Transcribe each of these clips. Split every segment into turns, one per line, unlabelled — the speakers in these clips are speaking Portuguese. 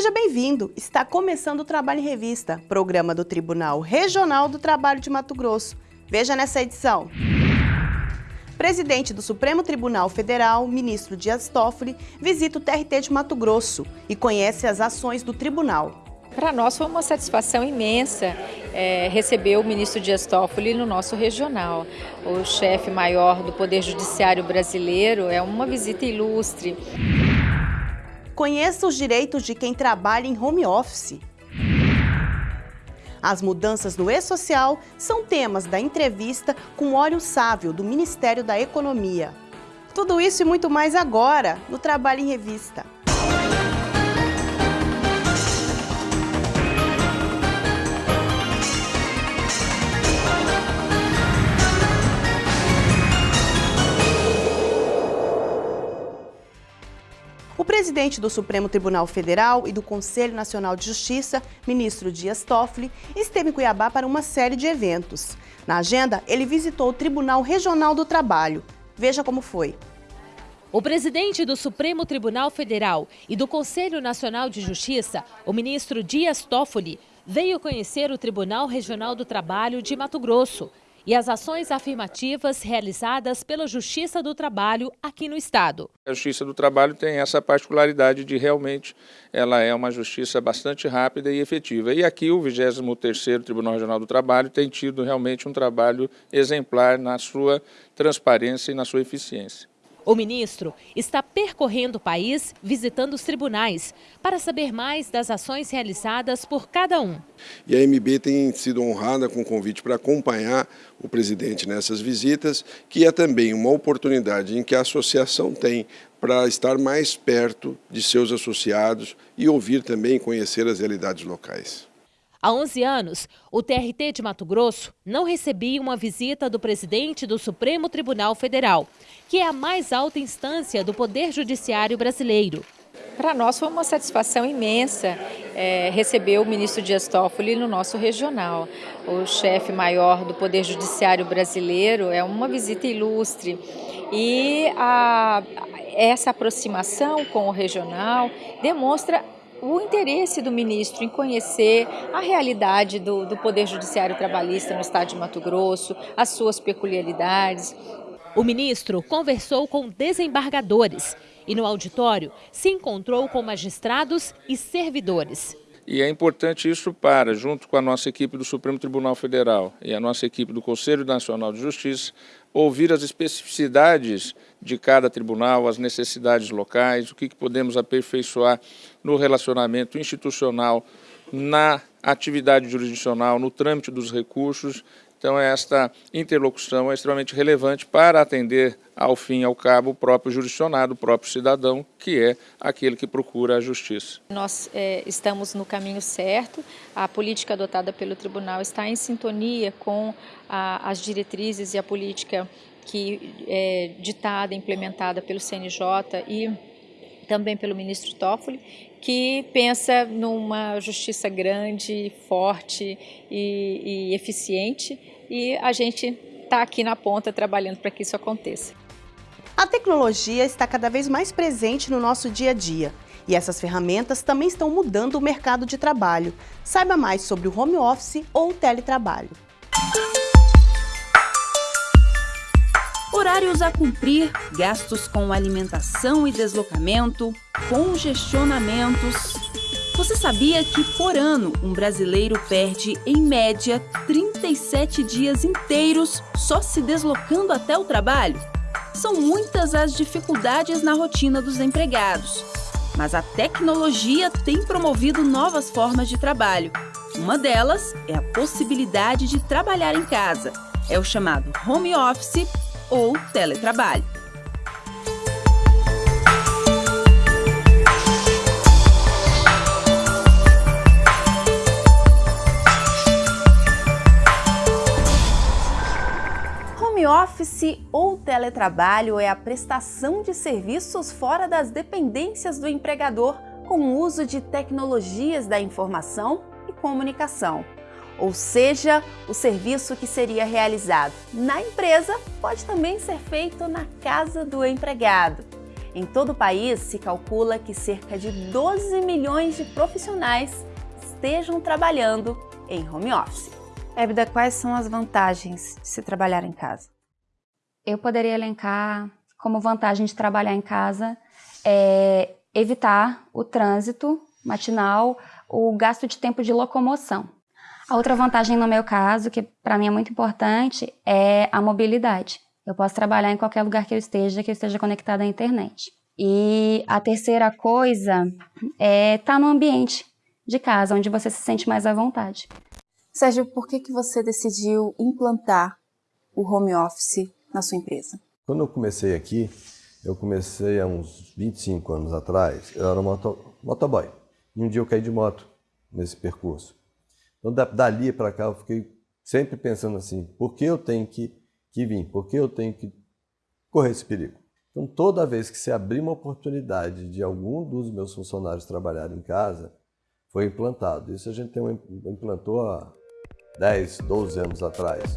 Seja bem-vindo! Está começando o Trabalho em Revista, programa do Tribunal Regional do Trabalho de Mato Grosso. Veja nessa edição. Presidente do Supremo Tribunal Federal, ministro Dias Toffoli, visita o TRT de Mato Grosso e conhece as ações do tribunal.
Para nós foi uma satisfação imensa é, receber o ministro Dias Toffoli no nosso regional. O chefe maior do Poder Judiciário brasileiro é uma visita ilustre.
Conheça os direitos de quem trabalha em home office. As mudanças no e-social são temas da entrevista com Óleo Sávio, do Ministério da Economia. Tudo isso e muito mais agora, no Trabalho em Revista. Presidente do Supremo Tribunal Federal e do Conselho Nacional de Justiça, ministro Dias Toffoli, esteve em Cuiabá para uma série de eventos. Na agenda, ele visitou o Tribunal Regional do Trabalho. Veja como foi.
O presidente do Supremo Tribunal Federal e do Conselho Nacional de Justiça, o ministro Dias Toffoli, veio conhecer o Tribunal Regional do Trabalho de Mato Grosso e as ações afirmativas realizadas pela Justiça do Trabalho aqui no Estado.
A Justiça do Trabalho tem essa particularidade de realmente ela é uma justiça bastante rápida e efetiva. E aqui o 23º Tribunal Regional do Trabalho tem tido realmente um trabalho exemplar na sua transparência e na sua eficiência.
O ministro está percorrendo o país, visitando os tribunais, para saber mais das ações realizadas por cada um.
E a MB tem sido honrada com o convite para acompanhar o presidente nessas visitas, que é também uma oportunidade em que a associação tem para estar mais perto de seus associados e ouvir também conhecer as realidades locais.
Há 11 anos, o TRT de Mato Grosso não recebia uma visita do presidente do Supremo Tribunal Federal, que é a mais alta instância do Poder Judiciário brasileiro.
Para nós foi uma satisfação imensa é, receber o ministro Dias Toffoli no nosso regional. O chefe maior do Poder Judiciário brasileiro é uma visita ilustre. E a, essa aproximação com o regional demonstra o interesse do ministro em conhecer a realidade do, do Poder Judiciário Trabalhista no estado de Mato Grosso, as suas peculiaridades.
O ministro conversou com desembargadores e no auditório se encontrou com magistrados e servidores.
E é importante isso para, junto com a nossa equipe do Supremo Tribunal Federal e a nossa equipe do Conselho Nacional de Justiça, ouvir as especificidades de cada tribunal, as necessidades locais, o que, podemos aperfeiçoar no relacionamento institucional, na atividade jurisdicional, no trâmite dos recursos então, esta interlocução é extremamente relevante para atender, ao fim e ao cabo, o próprio jurisdicionado, o próprio cidadão, que é aquele que procura a justiça.
Nós é, estamos no caminho certo, a política adotada pelo tribunal está em sintonia com a, as diretrizes e a política que é ditada, implementada pelo CNJ e também pelo ministro Toffoli, que pensa numa justiça grande, forte e, e eficiente e a gente está aqui na ponta trabalhando para que isso aconteça.
A tecnologia está cada vez mais presente no nosso dia a dia e essas ferramentas também estão mudando o mercado de trabalho. Saiba mais sobre o home office ou o teletrabalho.
Horários a cumprir, gastos com alimentação e deslocamento, congestionamentos. Você sabia que por ano um brasileiro perde, em média, 37 dias inteiros só se deslocando até o trabalho? São muitas as dificuldades na rotina dos empregados. Mas a tecnologia tem promovido novas formas de trabalho. Uma delas é a possibilidade de trabalhar em casa. É o chamado home office ou teletrabalho.
Home office ou teletrabalho é a prestação de serviços fora das dependências do empregador com o uso de tecnologias da informação e comunicação. Ou seja, o serviço que seria realizado na empresa pode também ser feito na casa do empregado.
Em todo o país, se calcula que cerca de 12 milhões de profissionais estejam trabalhando em home office.
Ébida, quais são as vantagens de se trabalhar em casa?
Eu poderia elencar como vantagem de trabalhar em casa é evitar o trânsito matinal, o gasto de tempo de locomoção. A outra vantagem no meu caso, que para mim é muito importante, é a mobilidade. Eu posso trabalhar em qualquer lugar que eu esteja, que eu esteja conectada à internet. E a terceira coisa é estar tá no ambiente de casa, onde você se sente mais à vontade.
Sérgio, por que, que você decidiu implantar o home office na sua empresa?
Quando eu comecei aqui, eu comecei há uns 25 anos atrás, eu era moto, motoboy. E um dia eu caí de moto nesse percurso. Então, dali para cá, eu fiquei sempre pensando assim, por que eu tenho que, que vir? Por que eu tenho que correr esse perigo? Então, toda vez que se abrir uma oportunidade de algum dos meus funcionários trabalhar em casa, foi implantado. Isso a gente tem, implantou há 10, 12 anos atrás.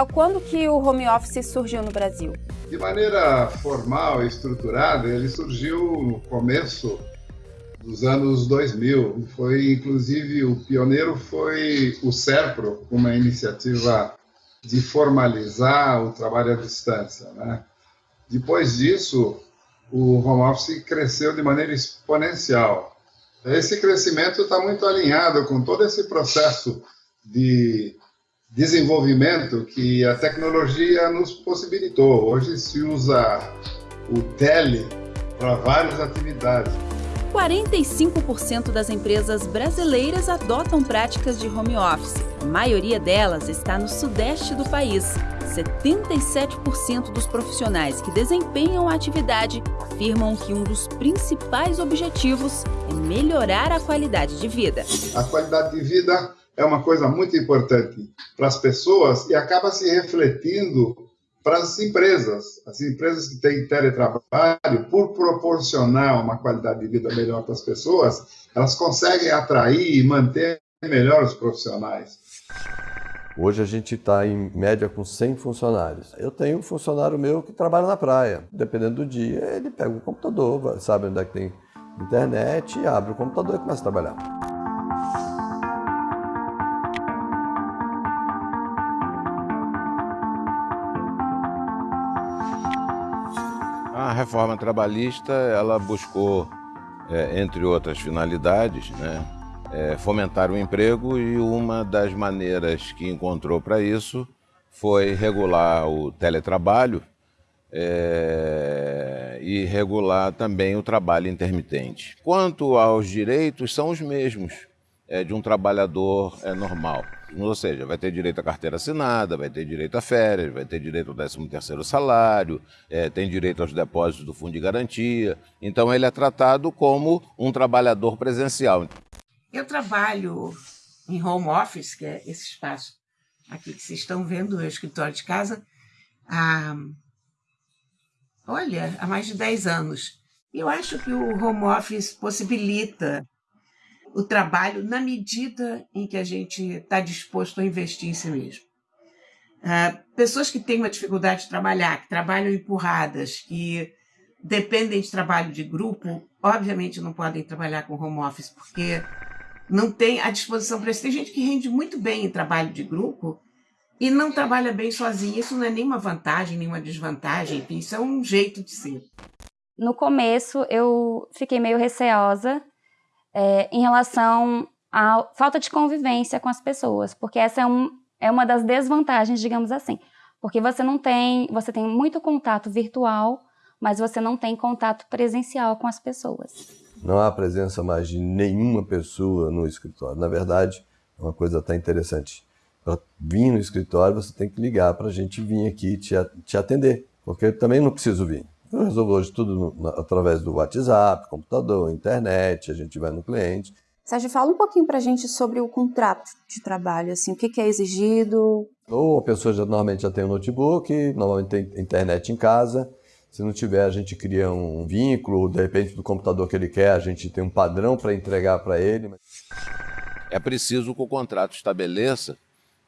Cléo, quando que o home office surgiu no Brasil?
De maneira formal e estruturada, ele surgiu no começo dos anos 2000. Foi, inclusive, o pioneiro foi o SERPRO, uma iniciativa de formalizar o trabalho à distância. Né? Depois disso, o home office cresceu de maneira exponencial. Esse crescimento está muito alinhado com todo esse processo de desenvolvimento que a tecnologia nos possibilitou. Hoje se usa o tele para várias atividades.
45% das empresas brasileiras adotam práticas de home office. A maioria delas está no sudeste do país. 77% dos profissionais que desempenham a atividade afirmam que um dos principais objetivos é melhorar a qualidade de vida.
A qualidade de vida é uma coisa muito importante para as pessoas e acaba se refletindo para as empresas. As empresas que têm teletrabalho, por proporcionar uma qualidade de vida melhor para as pessoas, elas conseguem atrair e manter melhor os profissionais.
Hoje a gente está em média com 100 funcionários. Eu tenho um funcionário meu que trabalha na praia. Dependendo do dia, ele pega o computador, sabe onde é que tem internet, abre o computador e começa a trabalhar.
A reforma trabalhista ela buscou, é, entre outras finalidades, né, é, fomentar o emprego e uma das maneiras que encontrou para isso foi regular o teletrabalho é, e regular também o trabalho intermitente. Quanto aos direitos, são os mesmos é, de um trabalhador é, normal. Ou seja, vai ter direito à carteira assinada, vai ter direito a férias, vai ter direito ao 13º salário, é, tem direito aos depósitos do fundo de garantia. Então ele é tratado como um trabalhador presencial.
Eu trabalho em home office, que é esse espaço aqui que vocês estão vendo, o escritório de casa, há, olha, há mais de 10 anos. Eu acho que o home office possibilita o trabalho na medida em que a gente está disposto a investir em si mesmo. Uh, pessoas que têm uma dificuldade de trabalhar, que trabalham empurradas, que dependem de trabalho de grupo, obviamente não podem trabalhar com home office, porque não tem a disposição para isso. Tem gente que rende muito bem em trabalho de grupo e não trabalha bem sozinha. Isso não é nenhuma vantagem, nenhuma desvantagem, enfim, isso é um jeito de ser.
No começo, eu fiquei meio receosa é, em relação à falta de convivência com as pessoas, porque essa é, um, é uma das desvantagens, digamos assim, porque você não tem, você tem muito contato virtual, mas você não tem contato presencial com as pessoas.
Não há presença mais de nenhuma pessoa no escritório. Na verdade, é uma coisa até interessante. Para vir no escritório, você tem que ligar para a gente vir aqui te, te atender, porque eu também não preciso vir. Eu resolvo hoje tudo no, através do WhatsApp, computador, internet, a gente vai no cliente.
Sérgio, fala um pouquinho para a gente sobre o contrato de trabalho, assim, o que, que é exigido?
Ou a pessoa já, normalmente já tem um notebook, normalmente tem internet em casa. Se não tiver, a gente cria um vínculo, de repente do computador que ele quer, a gente tem um padrão para entregar para ele.
é preciso que o contrato estabeleça,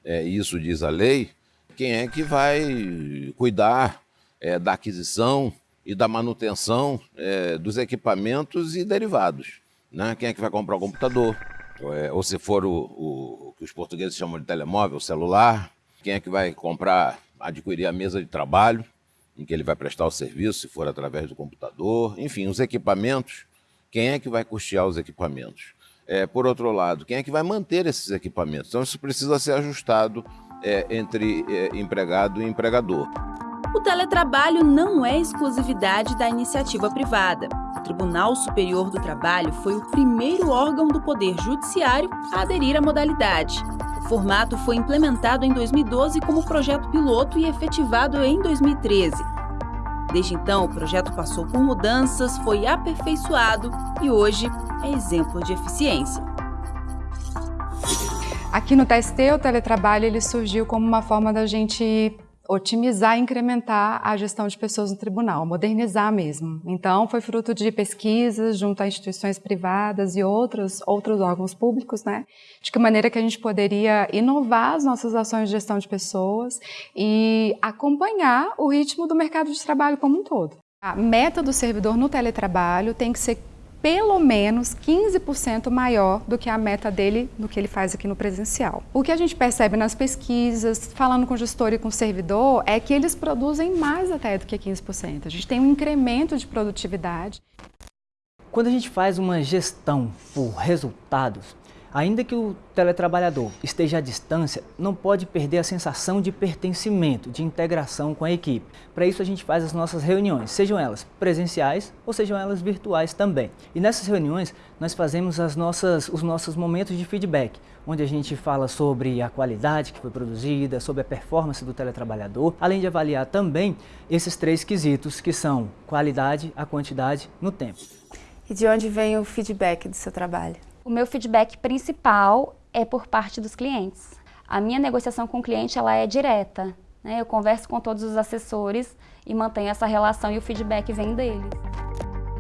é, isso diz a lei, quem é que vai cuidar é, da aquisição e da manutenção é, dos equipamentos e derivados. Né? Quem é que vai comprar o computador? É, ou se for o, o, o, que os portugueses chamam de telemóvel, celular, quem é que vai comprar, adquirir a mesa de trabalho, em que ele vai prestar o serviço, se for através do computador, enfim, os equipamentos, quem é que vai custear os equipamentos? É, por outro lado, quem é que vai manter esses equipamentos? Então, isso precisa ser ajustado é, entre é, empregado e empregador.
Teletrabalho não é exclusividade da iniciativa privada. O Tribunal Superior do Trabalho foi o primeiro órgão do Poder Judiciário a aderir à modalidade. O formato foi implementado em 2012 como projeto piloto e efetivado em 2013. Desde então, o projeto passou por mudanças, foi aperfeiçoado e hoje é exemplo de eficiência.
Aqui no TST, o teletrabalho ele surgiu como uma forma da gente otimizar e incrementar a gestão de pessoas no tribunal, modernizar mesmo. Então, foi fruto de pesquisas junto a instituições privadas e outros, outros órgãos públicos, né? De que maneira que a gente poderia inovar as nossas ações de gestão de pessoas e acompanhar o ritmo do mercado de trabalho como um todo. A meta do servidor no teletrabalho tem que ser pelo menos 15% maior do que a meta dele no que ele faz aqui no presencial. O que a gente percebe nas pesquisas, falando com gestor e com servidor, é que eles produzem mais até do que 15%. A gente tem um incremento de produtividade.
Quando a gente faz uma gestão por resultados, Ainda que o teletrabalhador esteja à distância, não pode perder a sensação de pertencimento, de integração com a equipe. Para isso a gente faz as nossas reuniões, sejam elas presenciais ou sejam elas virtuais também. E nessas reuniões nós fazemos as nossas, os nossos momentos de feedback, onde a gente fala sobre a qualidade que foi produzida, sobre a performance do teletrabalhador, além de avaliar também esses três quesitos que são qualidade, a quantidade no tempo.
E de onde vem o feedback do seu trabalho?
O meu feedback principal é por parte dos clientes. A minha negociação com o cliente ela é direta. Né? Eu converso com todos os assessores e mantenho essa relação e o feedback vem deles.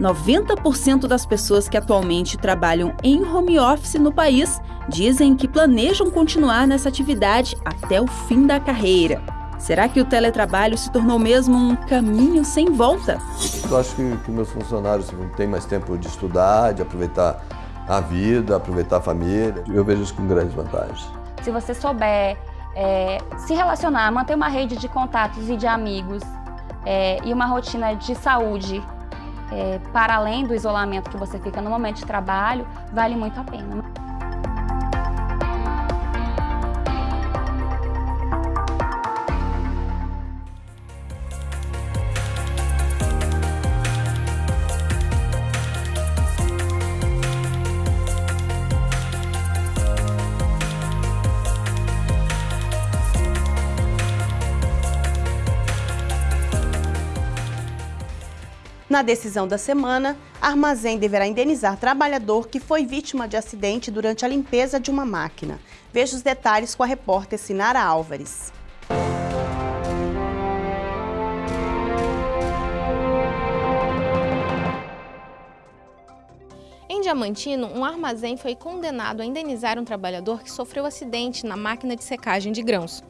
90% das pessoas que atualmente trabalham em home office no país dizem que planejam continuar nessa atividade até o fim da carreira. Será que o teletrabalho se tornou mesmo um caminho sem volta?
Eu acho que, que meus funcionários têm mais tempo de estudar, de aproveitar a vida, aproveitar a família. Eu vejo isso com grandes vantagens.
Se você souber é, se relacionar, manter uma rede de contatos e de amigos é, e uma rotina de saúde é, para além do isolamento que você fica no momento de trabalho, vale muito a pena.
Na decisão da semana, armazém deverá indenizar trabalhador que foi vítima de acidente durante a limpeza de uma máquina. Veja os detalhes com a repórter Sinara Álvares.
Em Diamantino, um armazém foi condenado a indenizar um trabalhador que sofreu acidente na máquina de secagem de grãos.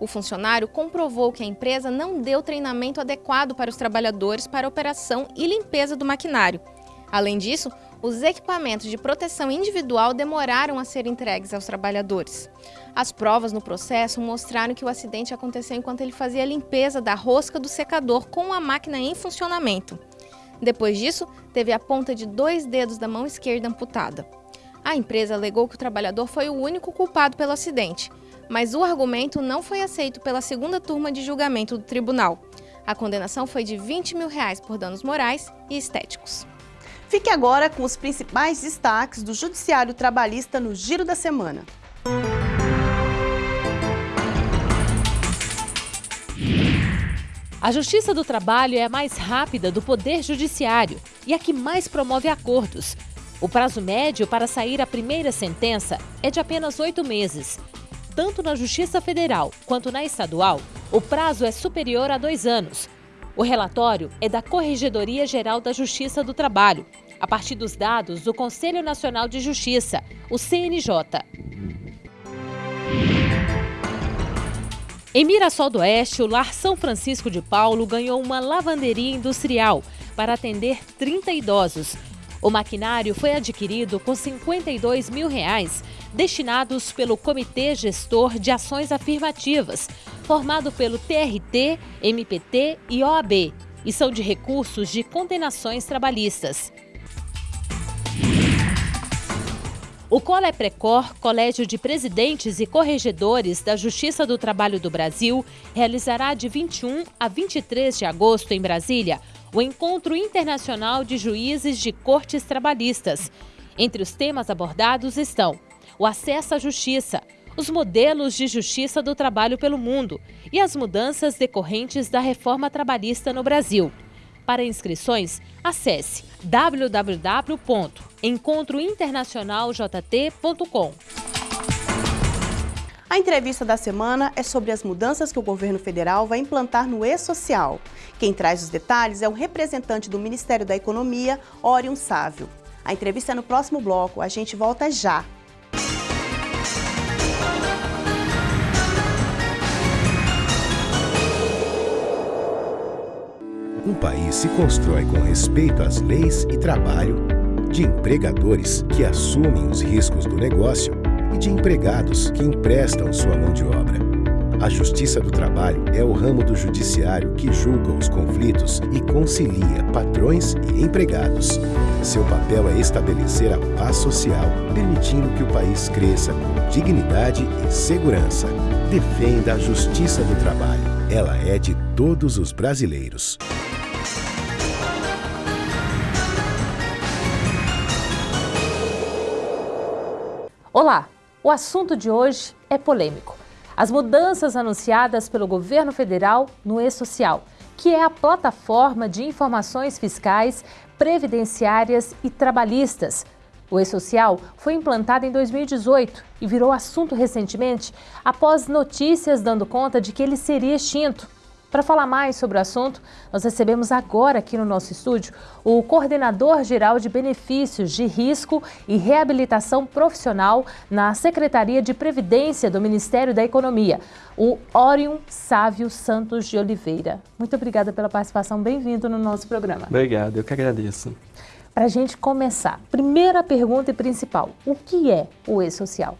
O funcionário comprovou que a empresa não deu treinamento adequado para os trabalhadores para operação e limpeza do maquinário. Além disso, os equipamentos de proteção individual demoraram a ser entregues aos trabalhadores. As provas no processo mostraram que o acidente aconteceu enquanto ele fazia a limpeza da rosca do secador com a máquina em funcionamento. Depois disso, teve a ponta de dois dedos da mão esquerda amputada. A empresa alegou que o trabalhador foi o único culpado pelo acidente mas o argumento não foi aceito pela segunda turma de julgamento do tribunal. A condenação foi de 20 mil reais por danos morais e estéticos.
Fique agora com os principais destaques do Judiciário Trabalhista no Giro da Semana.
A Justiça do Trabalho é a mais rápida do Poder Judiciário e a que mais promove acordos. O prazo médio para sair a primeira sentença é de apenas oito meses tanto na Justiça Federal quanto na estadual, o prazo é superior a dois anos. O relatório é da Corregedoria Geral da Justiça do Trabalho. a partir dos dados do Conselho Nacional de Justiça, o CNJ. Em Mirassol do Oeste, o Lar São Francisco de Paulo ganhou uma lavanderia industrial para atender 30 idosos. O maquinário foi adquirido com 52 mil reais, destinados pelo Comitê Gestor de Ações Afirmativas, formado pelo TRT, MPT e OAB, e são de recursos de condenações trabalhistas. O Coleprecor, Colégio de Presidentes e Corregedores da Justiça do Trabalho do Brasil, realizará de 21 a 23 de agosto em Brasília o Encontro Internacional de Juízes de Cortes Trabalhistas. Entre os temas abordados estão o acesso à justiça, os modelos de justiça do trabalho pelo mundo e as mudanças decorrentes da reforma trabalhista no Brasil. Para inscrições, acesse www.encontrointernacionaljt.com.
A entrevista da semana é sobre as mudanças que o governo federal vai implantar no E-Social. Quem traz os detalhes é o representante do Ministério da Economia, Orion Sávio. A entrevista é no próximo bloco. A gente volta já.
Um país se constrói com respeito às leis e trabalho, de empregadores que assumem os riscos do negócio e de empregados que emprestam sua mão de obra. A Justiça do Trabalho é o ramo do judiciário que julga os conflitos e concilia patrões e empregados. Seu papel é estabelecer a paz social, permitindo que o país cresça com dignidade e segurança. Defenda a Justiça do Trabalho. Ela é de todos os brasileiros.
Olá! O assunto de hoje é polêmico. As mudanças anunciadas pelo governo federal no E-Social, que é a plataforma de informações fiscais, previdenciárias e trabalhistas. O E-Social foi implantado em 2018 e virou assunto recentemente após notícias dando conta de que ele seria extinto. Para falar mais sobre o assunto, nós recebemos agora aqui no nosso estúdio o coordenador geral de benefícios de risco e reabilitação profissional na Secretaria de Previdência do Ministério da Economia, o Orion Sávio Santos de Oliveira. Muito obrigada pela participação, bem-vindo no nosso programa.
Obrigado, eu que agradeço.
Para a gente começar, primeira pergunta e principal, o que é o E-Social?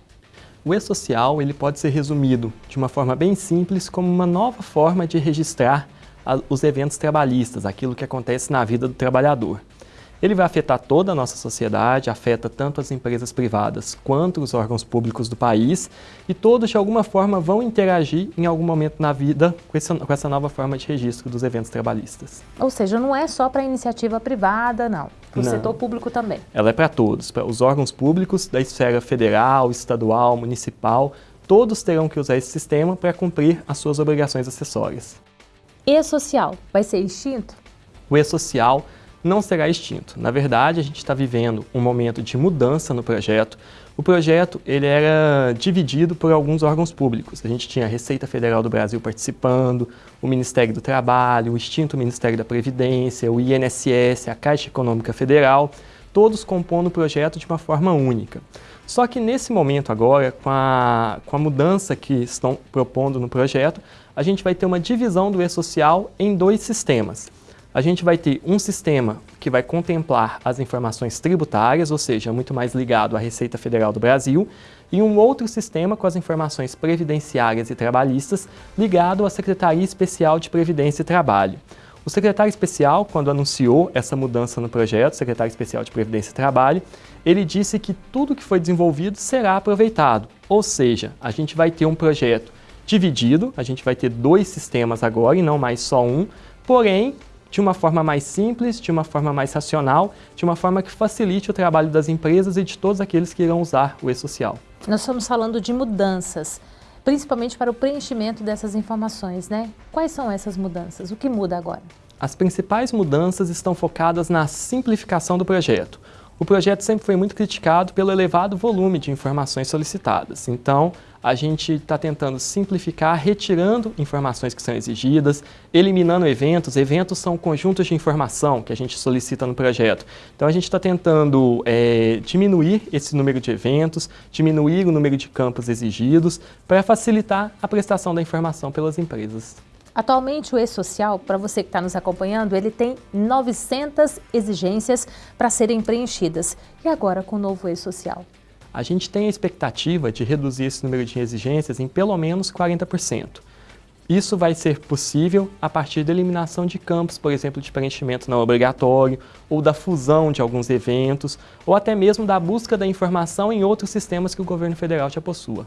O E-Social ele pode ser resumido de uma forma bem simples como uma nova forma de registrar os eventos trabalhistas, aquilo que acontece na vida do trabalhador. Ele vai afetar toda a nossa sociedade, afeta tanto as empresas privadas quanto os órgãos públicos do país e todos de alguma forma vão interagir em algum momento na vida com essa, com essa nova forma de registro dos eventos trabalhistas.
Ou seja, não é só para a iniciativa privada, não. Para o setor público também.
Ela é para todos, para os órgãos públicos da esfera federal, estadual, municipal, todos terão que usar esse sistema para cumprir as suas obrigações acessórias.
E-social vai ser extinto?
O E-social não será extinto. Na verdade, a gente está vivendo um momento de mudança no projeto. O projeto ele era dividido por alguns órgãos públicos. A gente tinha a Receita Federal do Brasil participando, o Ministério do Trabalho, o extinto Ministério da Previdência, o INSS, a Caixa Econômica Federal, todos compondo o projeto de uma forma única. Só que nesse momento agora, com a, com a mudança que estão propondo no projeto, a gente vai ter uma divisão do E-Social em dois sistemas a gente vai ter um sistema que vai contemplar as informações tributárias, ou seja, muito mais ligado à Receita Federal do Brasil, e um outro sistema com as informações previdenciárias e trabalhistas, ligado à Secretaria Especial de Previdência e Trabalho. O secretário especial, quando anunciou essa mudança no projeto, secretário especial de Previdência e Trabalho, ele disse que tudo que foi desenvolvido será aproveitado, ou seja, a gente vai ter um projeto dividido, a gente vai ter dois sistemas agora e não mais só um, porém de uma forma mais simples, de uma forma mais racional, de uma forma que facilite o trabalho das empresas e de todos aqueles que irão usar o e-social.
Nós estamos falando de mudanças, principalmente para o preenchimento dessas informações, né? Quais são essas mudanças? O que muda agora?
As principais mudanças estão focadas na simplificação do projeto. O projeto sempre foi muito criticado pelo elevado volume de informações solicitadas. Então, a gente está tentando simplificar, retirando informações que são exigidas, eliminando eventos. Eventos são conjuntos de informação que a gente solicita no projeto. Então, a gente está tentando é, diminuir esse número de eventos, diminuir o número de campos exigidos, para facilitar a prestação da informação pelas empresas.
Atualmente, o E-Social, para você que está nos acompanhando, ele tem 900 exigências para serem preenchidas. E agora com o novo E-Social?
A gente tem a expectativa de reduzir esse número de exigências em pelo menos 40%. Isso vai ser possível a partir da eliminação de campos, por exemplo, de preenchimento não obrigatório, ou da fusão de alguns eventos, ou até mesmo da busca da informação em outros sistemas que o governo federal já possua.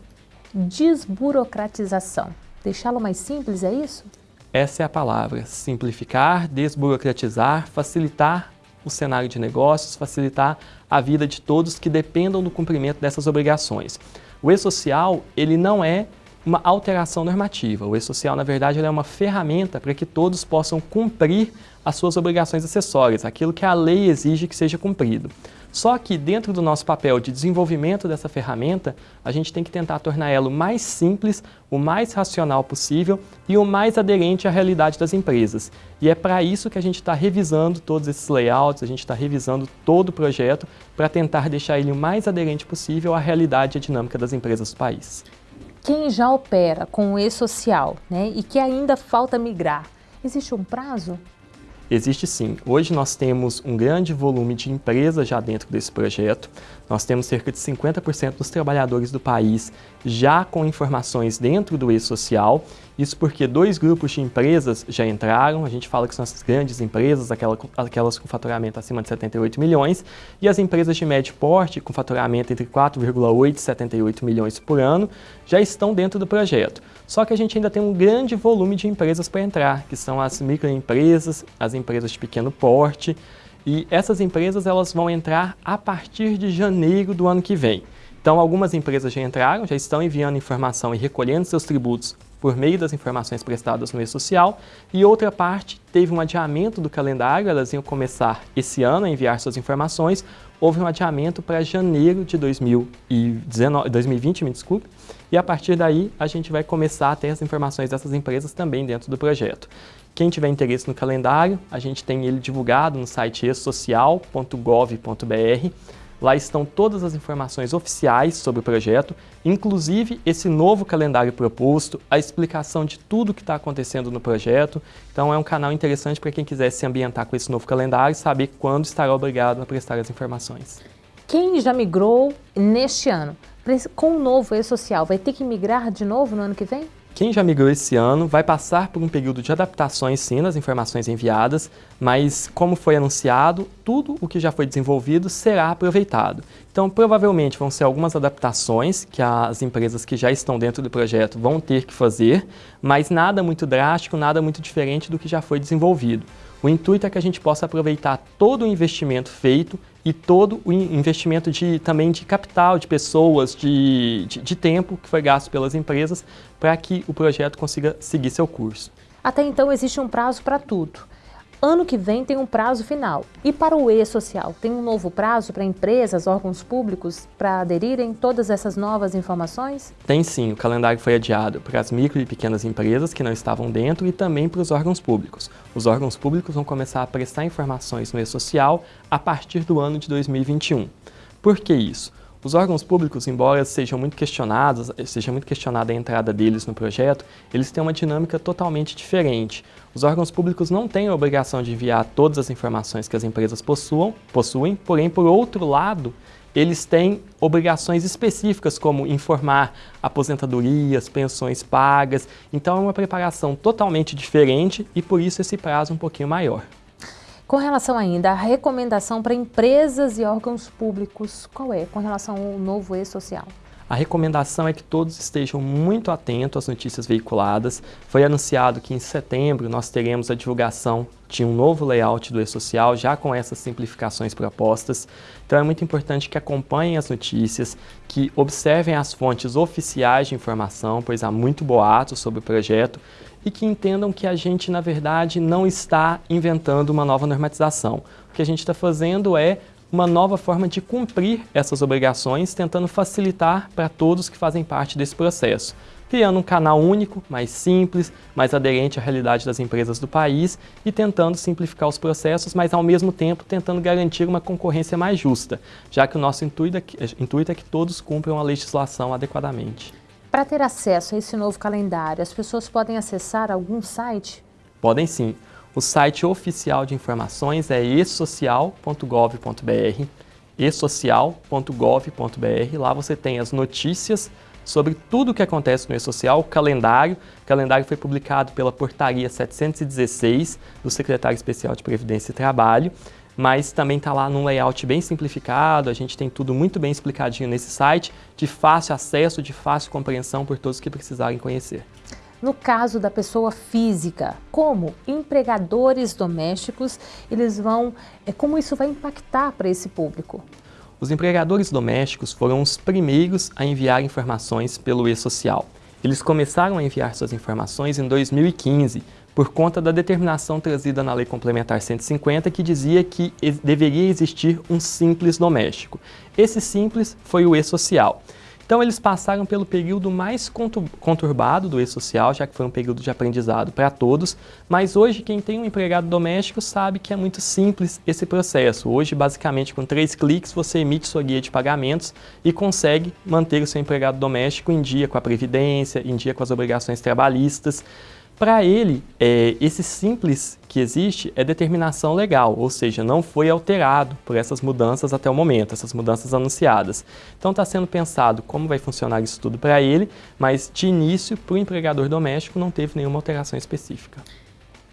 Desburocratização deixá-lo mais simples, é isso?
Essa é a palavra, simplificar, desburocratizar, facilitar o cenário de negócios, facilitar a vida de todos que dependam do cumprimento dessas obrigações. O e-social, ele não é uma alteração normativa. O e-social, na verdade, é uma ferramenta para que todos possam cumprir as suas obrigações acessórias, aquilo que a lei exige que seja cumprido. Só que dentro do nosso papel de desenvolvimento dessa ferramenta, a gente tem que tentar tornar ela o mais simples, o mais racional possível e o mais aderente à realidade das empresas. E é para isso que a gente está revisando todos esses layouts, a gente está revisando todo o projeto para tentar deixar ele o mais aderente possível à realidade e à dinâmica das empresas do país.
Quem já opera com o e-social né, e que ainda falta migrar, existe um prazo?
Existe sim. Hoje nós temos um grande volume de empresas já dentro desse projeto. Nós temos cerca de 50% dos trabalhadores do país já com informações dentro do e-social. Isso porque dois grupos de empresas já entraram, a gente fala que são as grandes empresas, aquelas com faturamento acima de 78 milhões, e as empresas de médio porte, com faturamento entre 4,8 e 78 milhões por ano, já estão dentro do projeto. Só que a gente ainda tem um grande volume de empresas para entrar, que são as microempresas, as empresas de pequeno porte, e essas empresas elas vão entrar a partir de janeiro do ano que vem. Então, algumas empresas já entraram, já estão enviando informação e recolhendo seus tributos por meio das informações prestadas no e-social, e outra parte teve um adiamento do calendário, elas iam começar esse ano a enviar suas informações, houve um adiamento para janeiro de 2019, 2020, me desculpe, e a partir daí a gente vai começar a ter as informações dessas empresas também dentro do projeto. Quem tiver interesse no calendário, a gente tem ele divulgado no site esocial.gov.br. Lá estão todas as informações oficiais sobre o projeto, inclusive esse novo calendário proposto, a explicação de tudo que está acontecendo no projeto. Então é um canal interessante para quem quiser se ambientar com esse novo calendário e saber quando estará obrigado a prestar as informações.
Quem já migrou neste ano, com o novo e-social, vai ter que migrar de novo no ano que vem?
Quem já migrou esse ano vai passar por um período de adaptações sim nas informações enviadas, mas como foi anunciado, tudo o que já foi desenvolvido será aproveitado. Então provavelmente vão ser algumas adaptações que as empresas que já estão dentro do projeto vão ter que fazer, mas nada muito drástico, nada muito diferente do que já foi desenvolvido. O intuito é que a gente possa aproveitar todo o investimento feito e todo o investimento de, também de capital, de pessoas, de, de, de tempo que foi gasto pelas empresas para que o projeto consiga seguir seu curso.
Até então existe um prazo para tudo. Ano que vem tem um prazo final. E para o E-Social, tem um novo prazo para empresas, órgãos públicos, para aderirem todas essas novas informações?
Tem sim, o calendário foi adiado para as micro e pequenas empresas que não estavam dentro e também para os órgãos públicos. Os órgãos públicos vão começar a prestar informações no E-Social a partir do ano de 2021. Por que isso? Os órgãos públicos, embora sejam muito questionados, seja muito questionada a entrada deles no projeto, eles têm uma dinâmica totalmente diferente. Os órgãos públicos não têm a obrigação de enviar todas as informações que as empresas possuam, possuem, porém, por outro lado, eles têm obrigações específicas, como informar aposentadorias, pensões pagas. Então, é uma preparação totalmente diferente e, por isso, esse prazo um pouquinho maior.
Com relação ainda à recomendação para empresas e órgãos públicos, qual é com relação ao novo e-social?
A recomendação é que todos estejam muito atentos às notícias veiculadas. Foi anunciado que em setembro nós teremos a divulgação de um novo layout do e-social, já com essas simplificações propostas. Então é muito importante que acompanhem as notícias, que observem as fontes oficiais de informação, pois há muito boato sobre o projeto, e que entendam que a gente, na verdade, não está inventando uma nova normatização. O que a gente está fazendo é uma nova forma de cumprir essas obrigações, tentando facilitar para todos que fazem parte desse processo criando um canal único, mais simples, mais aderente à realidade das empresas do país e tentando simplificar os processos, mas ao mesmo tempo tentando garantir uma concorrência mais justa, já que o nosso intuito é que, intuito é que todos cumpram a legislação adequadamente.
Para ter acesso a esse novo calendário, as pessoas podem acessar algum site?
Podem sim. O site oficial de informações é esocial.gov.br, esocial.gov.br. Lá você tem as notícias sobre tudo o que acontece no E-Social, o calendário. O calendário foi publicado pela Portaria 716 do Secretário Especial de Previdência e Trabalho, mas também está lá num layout bem simplificado, a gente tem tudo muito bem explicadinho nesse site, de fácil acesso, de fácil compreensão por todos que precisarem conhecer.
No caso da pessoa física, como empregadores domésticos, eles vão, é, como isso vai impactar para esse público?
Os empregadores domésticos foram os primeiros a enviar informações pelo e-social. Eles começaram a enviar suas informações em 2015, por conta da determinação trazida na Lei Complementar 150, que dizia que deveria existir um simples doméstico. Esse simples foi o e-social. Então eles passaram pelo período mais conturbado do e-social, já que foi um período de aprendizado para todos, mas hoje quem tem um empregado doméstico sabe que é muito simples esse processo. Hoje, basicamente, com três cliques, você emite sua guia de pagamentos e consegue manter o seu empregado doméstico em dia com a Previdência, em dia com as obrigações trabalhistas. Para ele, é, esse simples que existe é determinação legal, ou seja, não foi alterado por essas mudanças até o momento, essas mudanças anunciadas. Então está sendo pensado como vai funcionar isso tudo para ele, mas de início, para o empregador doméstico, não teve nenhuma alteração específica.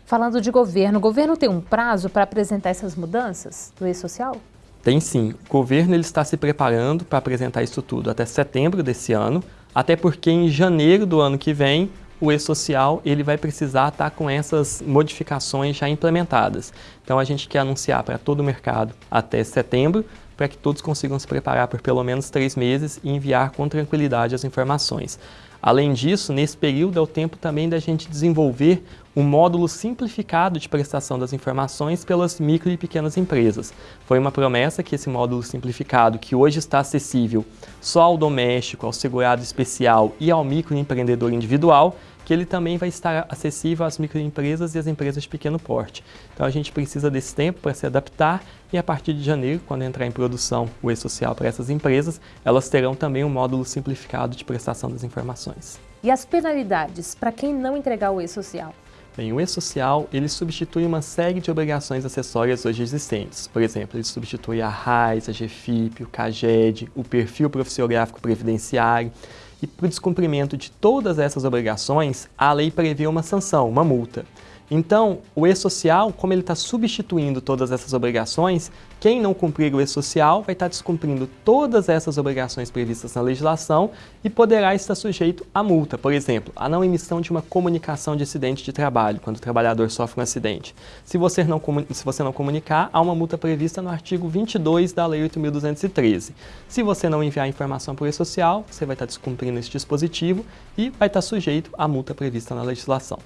Falando de governo, o governo tem um prazo para apresentar essas mudanças do e-social?
Tem sim. O governo ele está se preparando para apresentar isso tudo até setembro desse ano, até porque em janeiro do ano que vem o e-social ele vai precisar estar com essas modificações já implementadas. Então a gente quer anunciar para todo o mercado até setembro, para que todos consigam se preparar por pelo menos três meses e enviar com tranquilidade as informações. Além disso, nesse período é o tempo também da gente desenvolver um módulo simplificado de prestação das informações pelas micro e pequenas empresas. Foi uma promessa que esse módulo simplificado, que hoje está acessível só ao doméstico, ao segurado especial e ao microempreendedor individual, que ele também vai estar acessível às microempresas e às empresas de pequeno porte. Então a gente precisa desse tempo para se adaptar e a partir de janeiro, quando entrar em produção o e-social para essas empresas, elas terão também um módulo simplificado de prestação das informações.
E as penalidades para quem não entregar o e-social?
Bem, o e-social, ele substitui uma série de obrigações acessórias hoje existentes. Por exemplo, ele substitui a RAIS, a GFIP, o CAGED, o perfil profissiográfico previdenciário. E para o descumprimento de todas essas obrigações, a lei prevê uma sanção, uma multa. Então, o e-social, como ele está substituindo todas essas obrigações, quem não cumprir o e-social vai estar descumprindo todas essas obrigações previstas na legislação e poderá estar sujeito a multa. Por exemplo, a não emissão de uma comunicação de acidente de trabalho, quando o trabalhador sofre um acidente. Se você não, se você não comunicar, há uma multa prevista no artigo 22 da Lei 8.213. Se você não enviar informação por e-social, você vai estar descumprindo esse dispositivo e vai estar sujeito à multa prevista na legislação.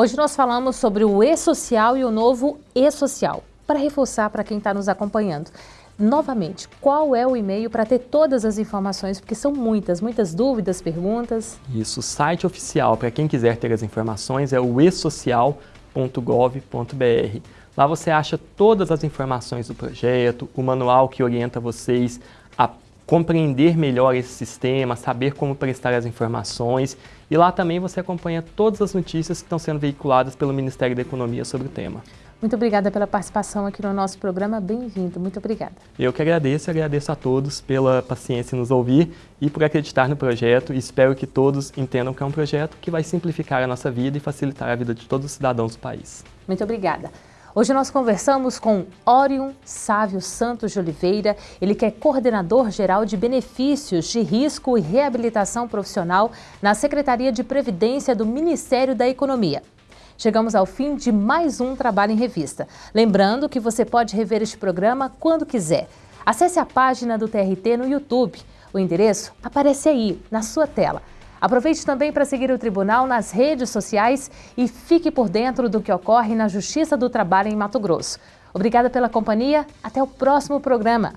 Hoje nós falamos sobre o e-social e o novo e-social. Para reforçar para quem está nos acompanhando, novamente, qual é o e-mail para ter todas as informações, porque são muitas, muitas dúvidas, perguntas.
Isso, o site oficial para quem quiser ter as informações é o esocial.gov.br. Lá você acha todas as informações do projeto, o manual que orienta vocês compreender melhor esse sistema, saber como prestar as informações e lá também você acompanha todas as notícias que estão sendo veiculadas pelo Ministério da Economia sobre o tema.
Muito obrigada pela participação aqui no nosso programa. Bem-vindo. Muito obrigada.
Eu que agradeço e agradeço a todos pela paciência em nos ouvir e por acreditar no projeto. Espero que todos entendam que é um projeto que vai simplificar a nossa vida e facilitar a vida de todos os cidadãos do país.
Muito obrigada. Hoje nós conversamos com Orion Sávio Santos de Oliveira, ele que é coordenador geral de benefícios de risco e reabilitação profissional na Secretaria de Previdência do Ministério da Economia. Chegamos ao fim de mais um Trabalho em Revista. Lembrando que você pode rever este programa quando quiser. Acesse a página do TRT no YouTube. O endereço aparece aí, na sua tela. Aproveite também para seguir o Tribunal nas redes sociais e fique por dentro do que ocorre na Justiça do Trabalho em Mato Grosso. Obrigada pela companhia. Até o próximo programa.